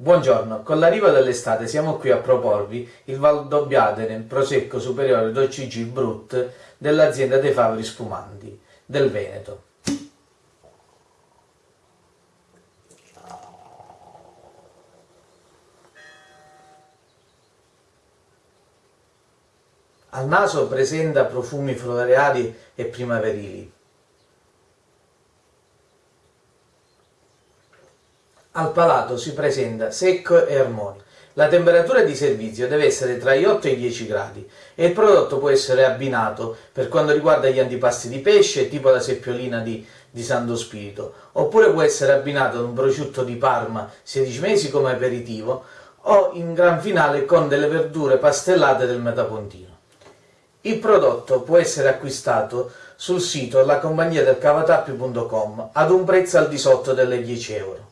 Buongiorno, con l'arrivo dell'estate siamo qui a proporvi il Valdobbiadene Prosecco Superiore d'OCG Brut dell'azienda dei Favori Spumanti del Veneto. Al naso presenta profumi floreali e primaverili. Al palato si presenta secco e armonico. La temperatura di servizio deve essere tra gli 8 e i 10 gradi e il prodotto può essere abbinato per quanto riguarda gli antipasti di pesce, tipo la seppiolina di, di Santo Spirito, oppure può essere abbinato ad un prosciutto di Parma 16 mesi come aperitivo o in gran finale con delle verdure pastellate del Metapontino. Il prodotto può essere acquistato sul sito la compagnia del cavatappi.com ad un prezzo al di sotto delle 10 euro.